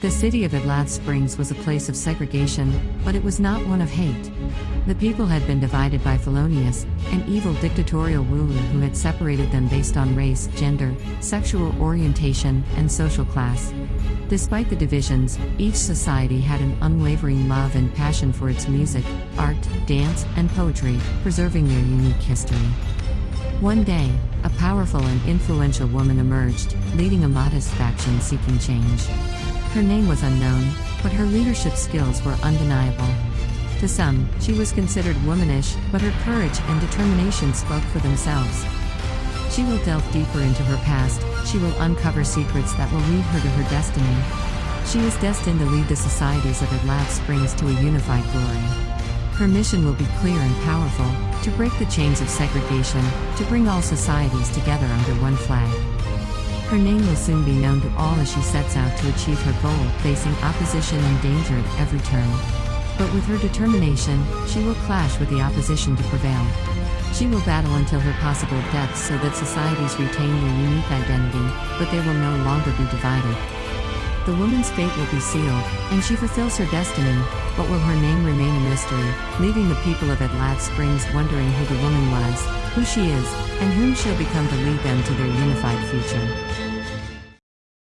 The city of Adlat Springs was a place of segregation, but it was not one of hate. The people had been divided by Felonius, an evil dictatorial ruler who had separated them based on race, gender, sexual orientation, and social class. Despite the divisions, each society had an unwavering love and passion for its music, art, dance, and poetry, preserving their unique history. One day, a powerful and influential woman emerged, leading a modest faction seeking change. Her name was unknown, but her leadership skills were undeniable. To some, she was considered womanish, but her courage and determination spoke for themselves. She will delve deeper into her past, she will uncover secrets that will lead her to her destiny. She is destined to lead the societies of Adlat Springs to a unified glory. Her mission will be clear and powerful to break the chains of segregation, to bring all societies together under one flag. Her name will soon be known to all as she sets out to achieve her goal, facing opposition and danger at every turn. But with her determination, she will clash with the opposition to prevail. She will battle until her possible death so that societies retain their unique identity, but they will no longer be divided. The woman's fate will be sealed, and she fulfills her destiny, but will her name remain a mystery, leaving the people of Adlat Springs wondering who the woman was, who she is, and whom she'll become to lead them to their unified future.